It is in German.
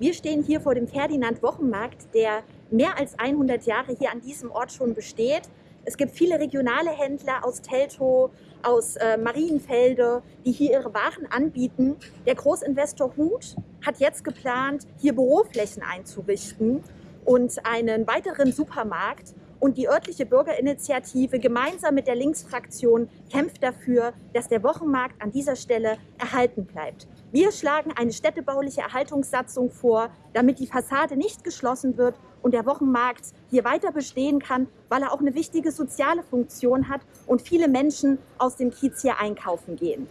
Wir stehen hier vor dem Ferdinand Wochenmarkt, der mehr als 100 Jahre hier an diesem Ort schon besteht. Es gibt viele regionale Händler aus Teltow, aus äh, Marienfelde, die hier ihre Waren anbieten. Der Großinvestor Huth hat jetzt geplant, hier Büroflächen einzurichten und einen weiteren Supermarkt. Und die örtliche Bürgerinitiative gemeinsam mit der Linksfraktion kämpft dafür, dass der Wochenmarkt an dieser Stelle erhalten bleibt. Wir schlagen eine städtebauliche Erhaltungssatzung vor, damit die Fassade nicht geschlossen wird und der Wochenmarkt hier weiter bestehen kann, weil er auch eine wichtige soziale Funktion hat und viele Menschen aus dem Kiez hier einkaufen gehen.